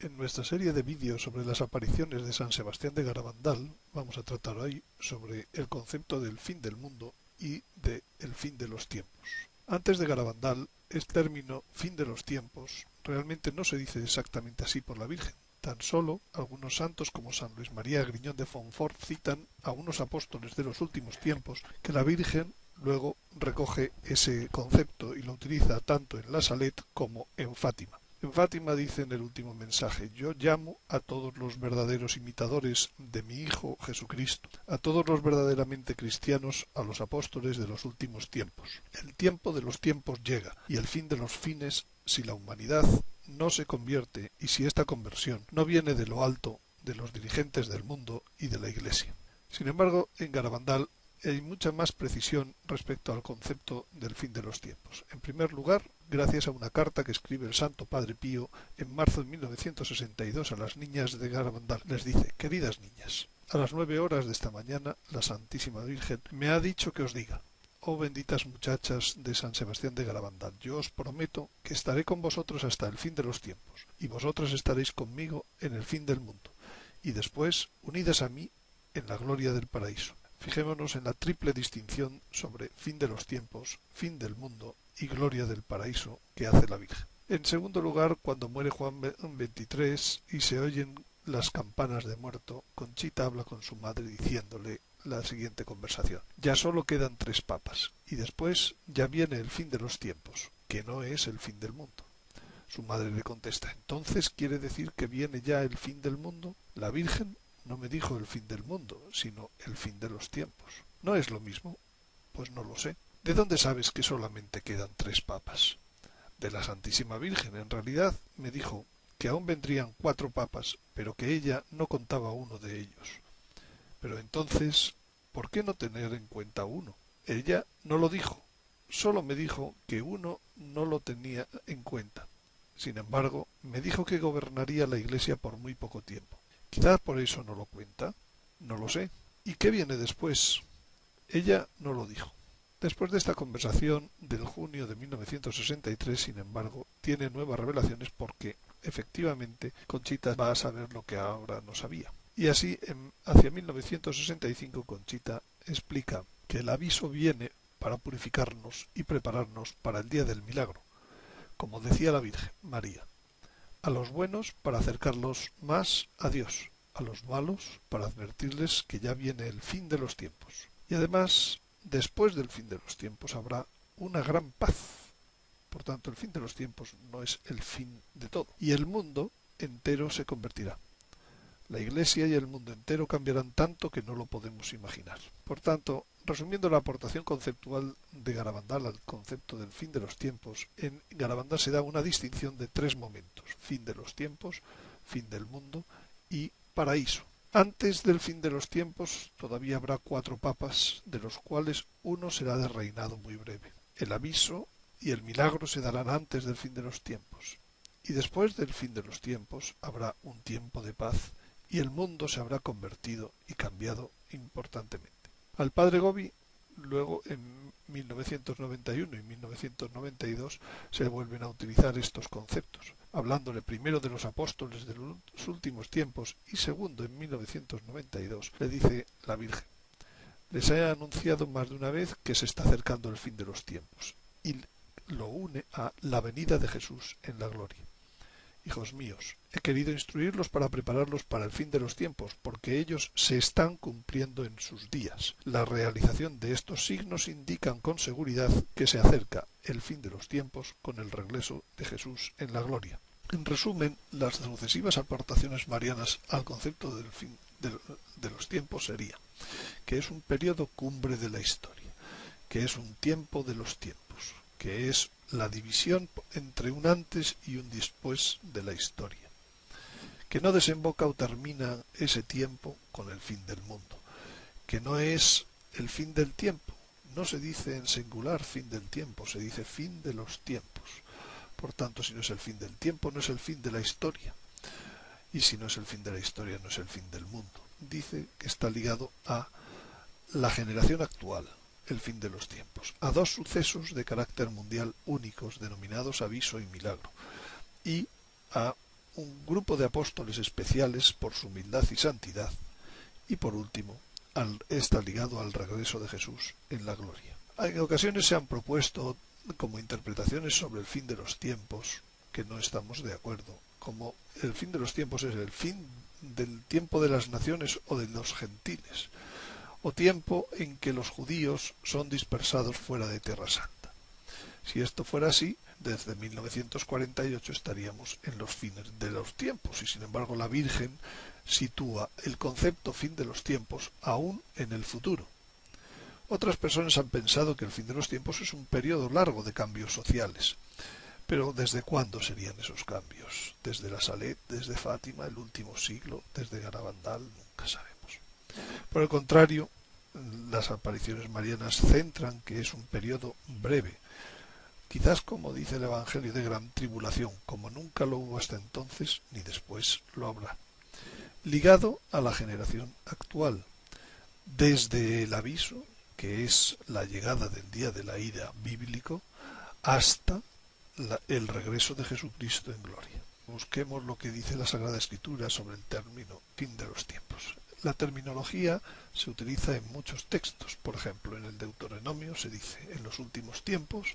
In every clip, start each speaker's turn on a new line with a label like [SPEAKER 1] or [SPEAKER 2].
[SPEAKER 1] En nuestra serie de vídeos sobre las apariciones de San Sebastián de Garabandal vamos a tratar hoy sobre el concepto del fin del mundo y de el fin de los tiempos. Antes de Garabandal, el término fin de los tiempos realmente no se dice exactamente así por la Virgen. Tan solo algunos santos como San Luis María Griñón de Fontfort citan a unos apóstoles de los últimos tiempos que la Virgen luego recoge ese concepto y lo utiliza tanto en la Salet como en Fátima. En Fátima dice en el último mensaje, yo llamo a todos los verdaderos imitadores de mi Hijo Jesucristo, a todos los verdaderamente cristianos, a los apóstoles de los últimos tiempos. El tiempo de los tiempos llega, y el fin de los fines, si la humanidad no se convierte y si esta conversión no viene de lo alto, de los dirigentes del mundo y de la Iglesia. Sin embargo, en Garabandal hay mucha más precisión respecto al concepto del fin de los tiempos. En primer lugar, gracias a una carta que escribe el Santo Padre Pío en marzo de 1962 a las niñas de Garabandal. Les dice, queridas niñas, a las nueve horas de esta mañana la Santísima Virgen me ha dicho que os diga, oh benditas muchachas de San Sebastián de Garabandal, yo os prometo que estaré con vosotros hasta el fin de los tiempos, y vosotras estaréis conmigo en el fin del mundo, y después unidas a mí en la gloria del paraíso. Fijémonos en la triple distinción sobre fin de los tiempos, fin del mundo y gloria del paraíso que hace la Virgen. En segundo lugar, cuando muere Juan XXIII y se oyen las campanas de muerto, Conchita habla con su madre diciéndole la siguiente conversación. Ya solo quedan tres papas, y después ya viene el fin de los tiempos, que no es el fin del mundo. Su madre le contesta ¿Entonces quiere decir que viene ya el fin del mundo? La Virgen no me dijo el fin del mundo, sino el fin de los tiempos. ¿No es lo mismo? Pues no lo sé. ¿De dónde sabes que solamente quedan tres papas? De la Santísima Virgen. En realidad me dijo que aún vendrían cuatro papas, pero que ella no contaba uno de ellos. Pero entonces, ¿por qué no tener en cuenta uno? Ella no lo dijo, solo me dijo que uno no lo tenía en cuenta. Sin embargo, me dijo que gobernaría la Iglesia por muy poco tiempo. Quizás por eso no lo cuenta. No lo sé. ¿Y qué viene después? Ella no lo dijo. Después de esta conversación del junio de 1963, sin embargo, tiene nuevas revelaciones porque, efectivamente, Conchita va a saber lo que ahora no sabía. Y así, en, hacia 1965, Conchita explica que el aviso viene para purificarnos y prepararnos para el día del milagro, como decía la Virgen María a los buenos para acercarlos más a Dios, a los malos para advertirles que ya viene el fin de los tiempos. Y además, después del fin de los tiempos habrá una gran paz. Por tanto, el fin de los tiempos no es el fin de todo. Y el mundo entero se convertirá. La Iglesia y el mundo entero cambiarán tanto que no lo podemos imaginar. Por tanto, Resumiendo la aportación conceptual de Garabandal al concepto del fin de los tiempos, en Garabandal se da una distinción de tres momentos, fin de los tiempos, fin del mundo y paraíso. Antes del fin de los tiempos todavía habrá cuatro papas, de los cuales uno será de reinado muy breve. El aviso y el milagro se darán antes del fin de los tiempos. Y después del fin de los tiempos habrá un tiempo de paz y el mundo se habrá convertido y cambiado importantemente. Al padre Gobi, luego en 1991 y 1992 se vuelven a utilizar estos conceptos, hablándole primero de los apóstoles de los últimos tiempos y segundo en 1992 le dice la Virgen. Les he anunciado más de una vez que se está acercando el fin de los tiempos y lo une a la venida de Jesús en la gloria. Hijos míos, he querido instruirlos para prepararlos para el fin de los tiempos, porque ellos se están cumpliendo en sus días. La realización de estos signos indican con seguridad que se acerca el fin de los tiempos con el regreso de Jesús en la gloria. En resumen, las sucesivas aportaciones marianas al concepto del fin de, los tiempos serían que es un periodo cumbre de la historia, que es un tiempo de los tiempos, que es la división entre un antes y un después de la historia, que no desemboca o termina ese tiempo con el fin del mundo, que no es el fin del tiempo, no se dice en singular fin del tiempo, se dice fin de los tiempos. Por tanto, si no es el fin del tiempo, no es el fin de la historia. Y si no es el fin de la historia, no es el fin del mundo. Dice que está ligado a la generación actual, el fin de los tiempos, a dos sucesos de carácter mundial únicos denominados aviso y milagro, y a un grupo de apóstoles especiales por su humildad y santidad, y por último, está ligado al regreso de Jesús en la gloria. En ocasiones se han propuesto como interpretaciones sobre el fin de los tiempos, que no estamos de acuerdo, como el fin de los tiempos es el fin del tiempo de las naciones o de los gentiles, o tiempo en que los judíos son dispersados fuera de Tierra Santa. Si esto fuera así, desde 1948 estaríamos en los fines de los tiempos y sin embargo la Virgen sitúa el concepto fin de los tiempos aún en el futuro. Otras personas han pensado que el fin de los tiempos es un periodo largo de cambios sociales. Pero ¿desde cuándo serían esos cambios? ¿Desde la Salet, desde Fátima, el último siglo, desde Garabandal? Nunca sabemos. Por el contrario, las apariciones marianas centran que es un periodo breve, quizás como dice el Evangelio de gran tribulación, como nunca lo hubo hasta entonces ni después lo habrá, ligado a la generación actual, desde el aviso, que es la llegada del día de la ira bíblico, hasta el regreso de Jesucristo en gloria. Busquemos lo que dice la Sagrada Escritura sobre el término fin de los tiempos. La terminología se utiliza en muchos textos. Por ejemplo, en el Deuteronomio se dice, en los últimos tiempos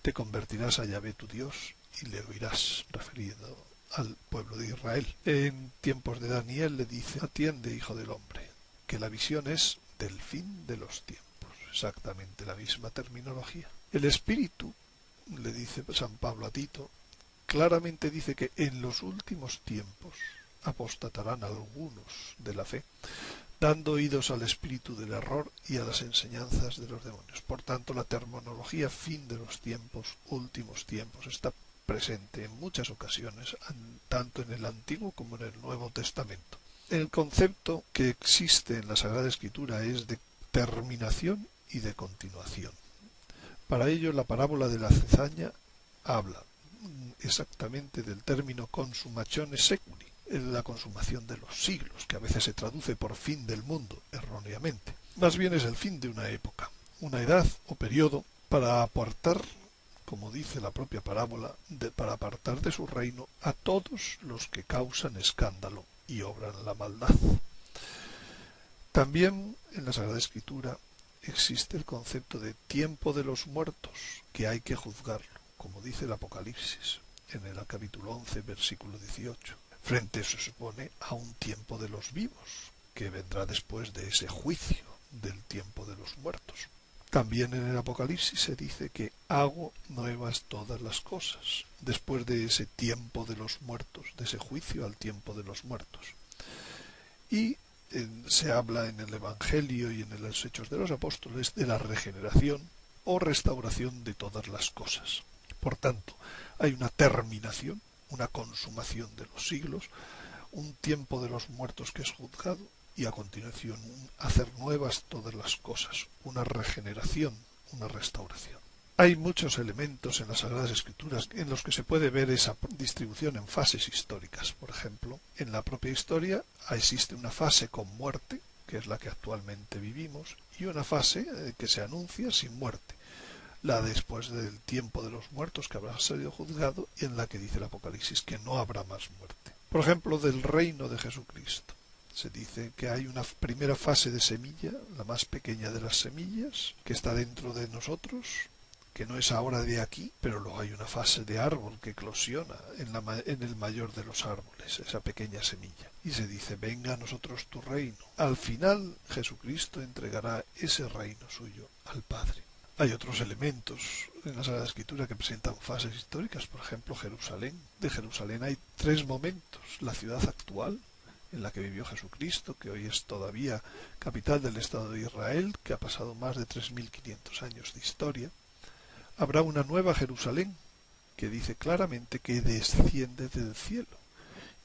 [SPEAKER 1] te convertirás a Yahvé tu Dios y le oirás, referido al pueblo de Israel. En tiempos de Daniel le dice, atiende, hijo del hombre, que la visión es del fin de los tiempos. Exactamente la misma terminología. El Espíritu, le dice San Pablo a Tito, claramente dice que en los últimos tiempos apostatarán algunos de la fe, dando oídos al espíritu del error y a las enseñanzas de los demonios. Por tanto, la terminología fin de los tiempos, últimos tiempos, está presente en muchas ocasiones, tanto en el Antiguo como en el Nuevo Testamento. El concepto que existe en la Sagrada Escritura es de terminación y de continuación. Para ello, la parábola de la cezaña habla exactamente del término consumatione seculi, la consumación de los siglos, que a veces se traduce por fin del mundo, erróneamente. Más bien es el fin de una época, una edad o periodo para apartar, como dice la propia parábola, para apartar de su reino a todos los que causan escándalo y obran la maldad. También en la Sagrada Escritura existe el concepto de tiempo de los muertos, que hay que juzgarlo, como dice el Apocalipsis en el capítulo 11, versículo 18 frente se supone a un tiempo de los vivos, que vendrá después de ese juicio del tiempo de los muertos. También en el Apocalipsis se dice que hago nuevas todas las cosas, después de ese tiempo de los muertos, de ese juicio al tiempo de los muertos. Y se habla en el Evangelio y en los Hechos de los Apóstoles de la regeneración o restauración de todas las cosas. Por tanto, hay una terminación una consumación de los siglos, un tiempo de los muertos que es juzgado y a continuación hacer nuevas todas las cosas, una regeneración, una restauración. Hay muchos elementos en las Sagradas Escrituras en los que se puede ver esa distribución en fases históricas. Por ejemplo, en la propia historia existe una fase con muerte, que es la que actualmente vivimos, y una fase eh, que se anuncia sin muerte, la después del tiempo de los muertos que habrá sido juzgado y en la que dice el Apocalipsis que no habrá más muerte. Por ejemplo, del reino de Jesucristo. Se dice que hay una primera fase de semilla, la más pequeña de las semillas, que está dentro de nosotros, que no es ahora de aquí, pero luego hay una fase de árbol que eclosiona en, en el mayor de los árboles, esa pequeña semilla. Y se dice, venga a nosotros tu reino. Al final Jesucristo entregará ese reino suyo al Padre. Hay otros elementos en la Sagrada Escritura que presentan fases históricas, por ejemplo Jerusalén. De Jerusalén hay tres momentos. La ciudad actual, en la que vivió Jesucristo, que hoy es todavía capital del Estado de Israel, que ha pasado más de 3.500 años de historia. Habrá una nueva Jerusalén, que dice claramente que desciende del cielo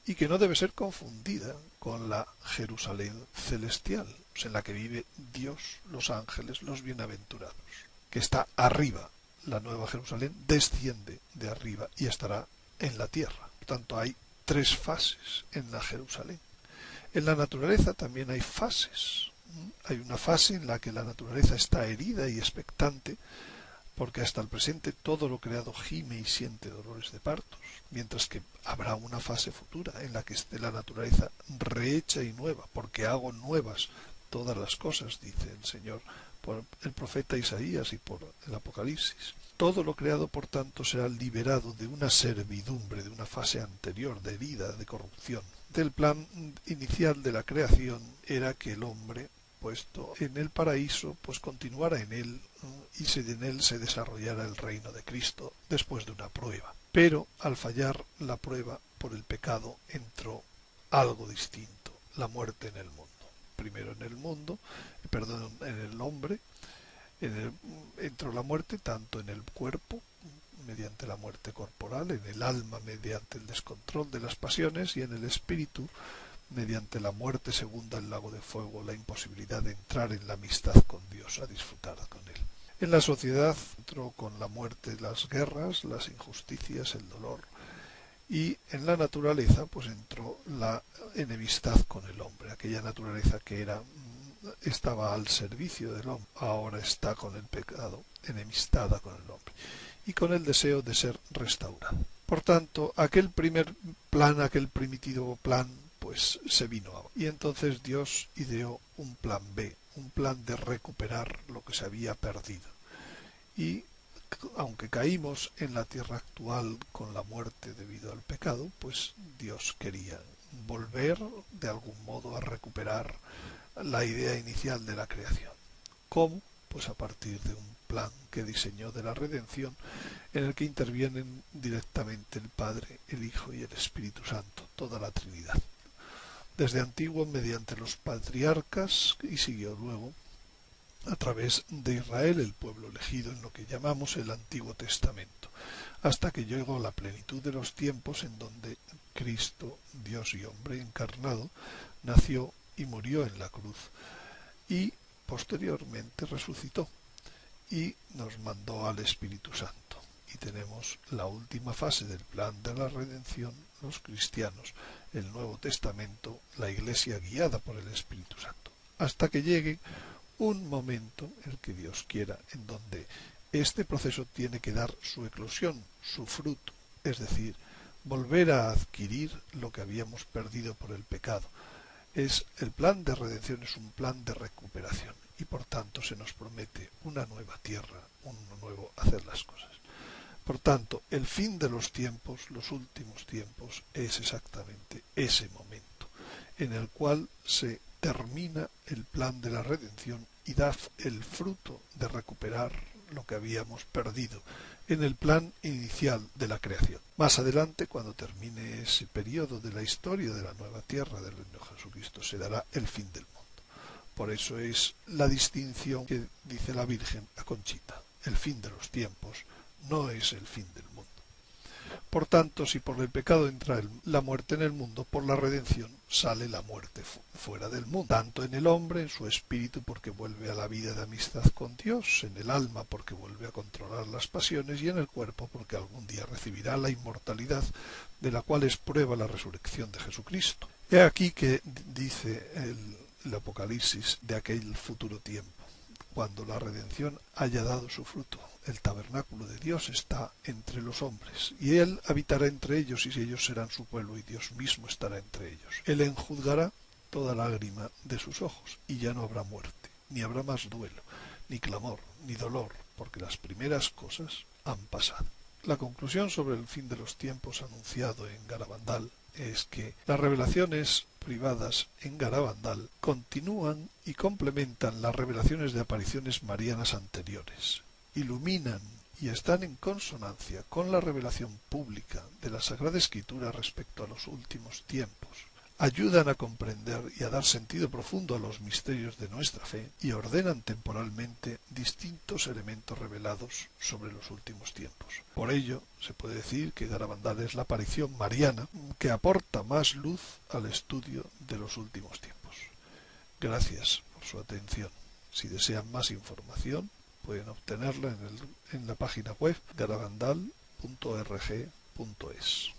[SPEAKER 1] y que no debe ser confundida con la Jerusalén celestial, en la que vive Dios, los ángeles, los bienaventurados que está arriba. La Nueva Jerusalén desciende de arriba y estará en la tierra. Por tanto, hay tres fases en la Jerusalén. En la naturaleza también hay fases. Hay una fase en la que la naturaleza está herida y expectante porque hasta el presente todo lo creado gime y siente dolores de partos, mientras que habrá una fase futura en la que esté la naturaleza rehecha y nueva, porque hago nuevas todas las cosas, dice el Señor por el profeta Isaías y por el Apocalipsis. Todo lo creado, por tanto, será liberado de una servidumbre, de una fase anterior, de herida, de corrupción. Del plan inicial de la creación era que el hombre, puesto en el paraíso, pues continuara en él y en él se desarrollara el reino de Cristo después de una prueba. Pero al fallar la prueba por el pecado entró algo distinto, la muerte en el mundo primero en el mundo, perdón, en el hombre, entró la muerte tanto en el cuerpo, mediante la muerte corporal, en el alma mediante el descontrol de las pasiones y en el espíritu mediante la muerte segunda el lago de fuego, la imposibilidad de entrar en la amistad con Dios, a disfrutar con Él. En la sociedad entró con la muerte las guerras, las injusticias, el dolor, y en la naturaleza pues entró la enemistad con el hombre, aquella naturaleza que era mm, estaba al servicio del hombre, ahora está con el pecado, enemistada con el hombre y con el deseo de ser restaurado. Por tanto, aquel primer plan, aquel primitivo plan, pues se vino y entonces Dios ideó un plan B, un plan de recuperar lo que se había perdido. Y aunque caímos en la tierra actual con la muerte debido al pecado, pues Dios quería volver de algún modo a recuperar la idea inicial de la creación. ¿Cómo? Pues a partir de un plan que diseñó de la redención en el que intervienen directamente el Padre, el Hijo y el Espíritu Santo, toda la Trinidad. Desde antiguo mediante los patriarcas y siguió luego a través de Israel, el pueblo elegido en lo que llamamos el Antiguo Testamento, hasta que llegó la plenitud de los tiempos en donde Cristo, Dios y hombre encarnado, nació y murió en la cruz y posteriormente resucitó y nos mandó al Espíritu Santo. Y tenemos la última fase del plan de la redención, los cristianos, el Nuevo Testamento, la Iglesia guiada por el Espíritu Santo, hasta que llegue un momento, el que Dios quiera, en donde este proceso tiene que dar su eclosión, su fruto, es decir, volver a adquirir lo que habíamos perdido por el pecado. Es el plan de redención es un plan de recuperación y por tanto se nos promete una nueva tierra, un nuevo hacer las cosas. Por tanto, el fin de los tiempos, los últimos tiempos, es exactamente ese momento en el cual se termina el plan de la redención y da el fruto de recuperar lo que habíamos perdido en el plan inicial de la creación. Más adelante, cuando termine ese periodo de la historia de la nueva tierra del reino de Jesucristo, se dará el fin del mundo. Por eso es la distinción que dice la Virgen a Conchita. El fin de los tiempos no es el fin del mundo. Por tanto, si por el pecado entra la muerte en el mundo, por la redención sale la muerte fuera del mundo, tanto en el hombre, en su espíritu, porque vuelve a la vida de amistad con Dios, en el alma, porque vuelve a controlar las pasiones, y en el cuerpo, porque algún día recibirá la inmortalidad, de la cual es prueba la resurrección de Jesucristo. He aquí que dice el Apocalipsis de aquel futuro tiempo cuando la redención haya dado su fruto. El tabernáculo de Dios está entre los hombres, y Él habitará entre ellos, y ellos serán su pueblo, y Dios mismo estará entre ellos. Él enjuzgará toda lágrima de sus ojos, y ya no habrá muerte, ni habrá más duelo, ni clamor, ni dolor, porque las primeras cosas han pasado. La conclusión sobre el fin de los tiempos anunciado en Garabandal es que las revelaciones privadas en Garabandal continúan y complementan las revelaciones de apariciones marianas anteriores, iluminan y están en consonancia con la revelación pública de la Sagrada Escritura respecto a los últimos tiempos, ayudan a comprender y a dar sentido profundo a los misterios de nuestra fe y ordenan temporalmente distintos elementos revelados sobre los últimos tiempos. Por ello, se puede decir que Garabandal es la aparición mariana que aporta más luz al estudio de los últimos tiempos. Gracias por su atención. Si desean más información, pueden obtenerla en, en la página web garabandal.org.es.